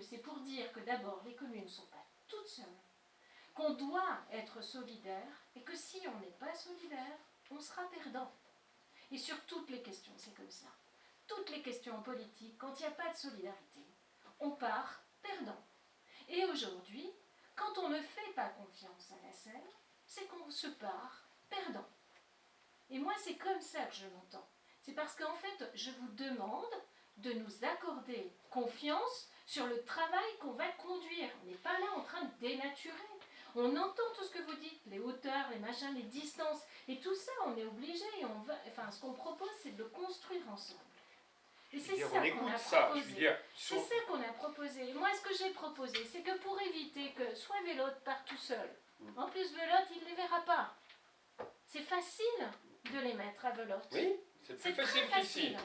c'est pour dire que d'abord, les communes ne sont pas toutes seules, qu'on doit être solidaire et que si on n'est pas solidaire, on sera perdant. Et sur toutes les questions, c'est comme ça. Toutes les questions politiques, quand il n'y a pas de solidarité, on part perdant. Et aujourd'hui, quand on ne fait pas confiance à la scène, c'est qu'on se part perdant. Et moi, c'est comme ça que je l'entends. C'est parce qu'en fait, je vous demande de nous accorder confiance sur le travail qu'on va conduire. On n'est pas là en train de dénaturer. On entend tout ce que vous dites, les hauteurs, les machins, les distances, et tout ça, on est obligé. On va, enfin, ce qu'on propose, c'est de construire ensemble. Et c'est ça qu'on a proposé. C'est ça qu'on a proposé. Moi, ce que j'ai proposé, c'est que pour éviter que soit Vélote part tout seul, mm. en plus Vélote, il ne les verra pas. C'est facile de les mettre à Velotte. Oui, c'est plus facile, facile.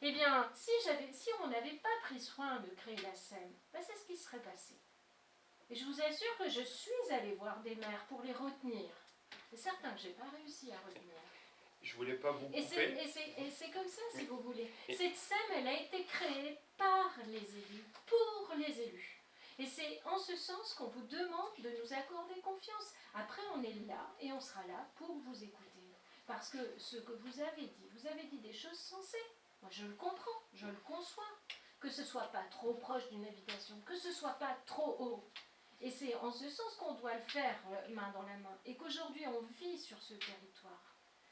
Eh bien, si, si on n'avait pas pris soin de créer la scène, ben c'est ce qui serait passé. Et je vous assure que je suis allée voir des maires pour les retenir. C'est certain que je n'ai pas réussi à retenir. Je voulais pas vous couper. Et c'est comme ça, si vous voulez. Cette scène, elle a été créée par les élus, pour les élus. Et c'est en ce sens qu'on vous demande de nous accorder confiance. Après, on est là et on sera là pour vous écouter. Parce que ce que vous avez dit, vous avez dit des choses sensées. Moi, je le comprends, je le conçois. Que ce soit pas trop proche d'une habitation, que ce soit pas trop haut. Et c'est en ce sens qu'on doit le faire euh, main dans la main. Et qu'aujourd'hui, on vit sur ce territoire.